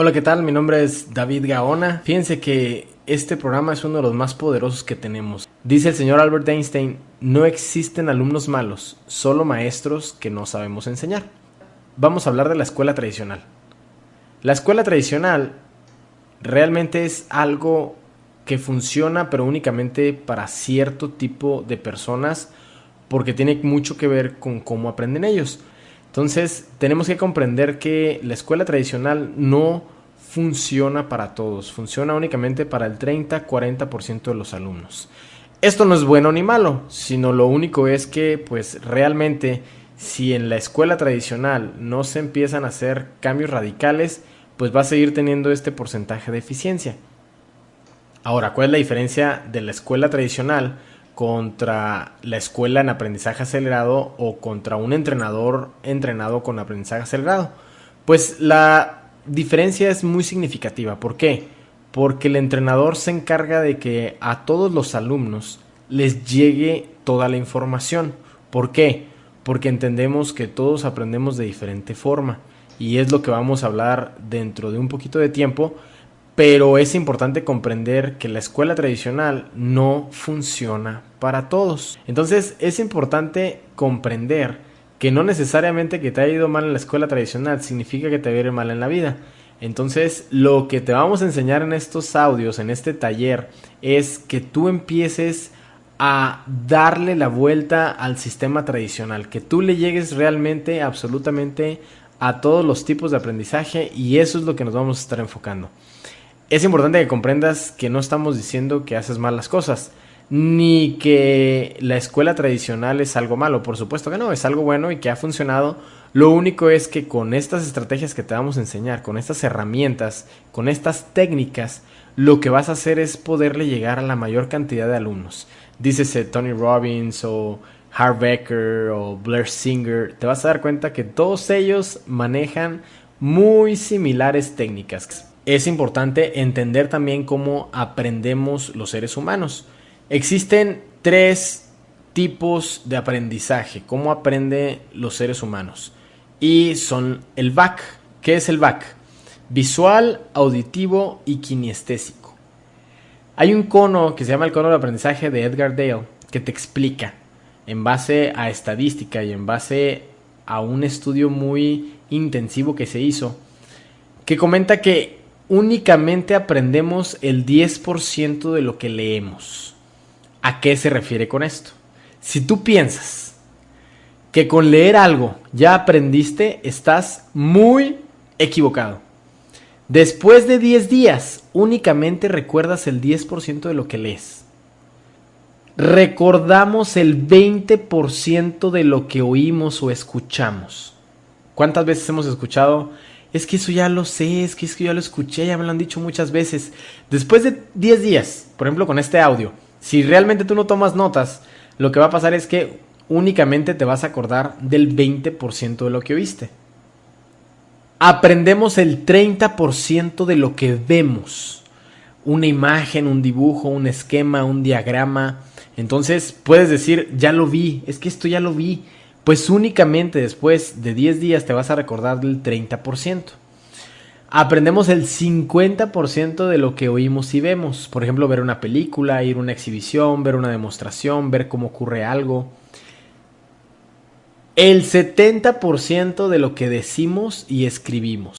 Hola, ¿qué tal? Mi nombre es David Gaona. Fíjense que este programa es uno de los más poderosos que tenemos. Dice el señor Albert Einstein, no existen alumnos malos, solo maestros que no sabemos enseñar. Vamos a hablar de la escuela tradicional. La escuela tradicional realmente es algo que funciona pero únicamente para cierto tipo de personas porque tiene mucho que ver con cómo aprenden ellos. Entonces tenemos que comprender que la escuela tradicional no funciona para todos, funciona únicamente para el 30-40% de los alumnos. Esto no es bueno ni malo, sino lo único es que pues realmente si en la escuela tradicional no se empiezan a hacer cambios radicales, pues va a seguir teniendo este porcentaje de eficiencia. Ahora, ¿cuál es la diferencia de la escuela tradicional contra la escuela en aprendizaje acelerado o contra un entrenador entrenado con aprendizaje acelerado? Pues la diferencia es muy significativa. ¿Por qué? Porque el entrenador se encarga de que a todos los alumnos les llegue toda la información. ¿Por qué? Porque entendemos que todos aprendemos de diferente forma y es lo que vamos a hablar dentro de un poquito de tiempo pero es importante comprender que la escuela tradicional no funciona para todos. Entonces es importante comprender que no necesariamente que te haya ido mal en la escuela tradicional significa que te va a mal en la vida. Entonces lo que te vamos a enseñar en estos audios, en este taller, es que tú empieces a darle la vuelta al sistema tradicional, que tú le llegues realmente, absolutamente a todos los tipos de aprendizaje y eso es lo que nos vamos a estar enfocando es importante que comprendas que no estamos diciendo que haces mal las cosas, ni que la escuela tradicional es algo malo, por supuesto que no, es algo bueno y que ha funcionado. Lo único es que con estas estrategias que te vamos a enseñar, con estas herramientas, con estas técnicas, lo que vas a hacer es poderle llegar a la mayor cantidad de alumnos. Dícese Tony Robbins o Harv Becker o Blair Singer, te vas a dar cuenta que todos ellos manejan muy similares técnicas es importante entender también cómo aprendemos los seres humanos. Existen tres tipos de aprendizaje, cómo aprende los seres humanos. Y son el VAC. ¿Qué es el VAC? Visual, auditivo y kinestésico. Hay un cono que se llama el cono de aprendizaje de Edgar Dale que te explica en base a estadística y en base a un estudio muy intensivo que se hizo, que comenta que únicamente aprendemos el 10% de lo que leemos. ¿A qué se refiere con esto? Si tú piensas que con leer algo ya aprendiste, estás muy equivocado. Después de 10 días, únicamente recuerdas el 10% de lo que lees. Recordamos el 20% de lo que oímos o escuchamos. ¿Cuántas veces hemos escuchado es que eso ya lo sé, es que eso ya lo escuché, ya me lo han dicho muchas veces. Después de 10 días, por ejemplo con este audio, si realmente tú no tomas notas, lo que va a pasar es que únicamente te vas a acordar del 20% de lo que oíste. Aprendemos el 30% de lo que vemos. Una imagen, un dibujo, un esquema, un diagrama. Entonces puedes decir, ya lo vi, es que esto ya lo vi pues únicamente después de 10 días te vas a recordar del 30%. Aprendemos el 50% de lo que oímos y vemos. Por ejemplo, ver una película, ir a una exhibición, ver una demostración, ver cómo ocurre algo. El 70% de lo que decimos y escribimos.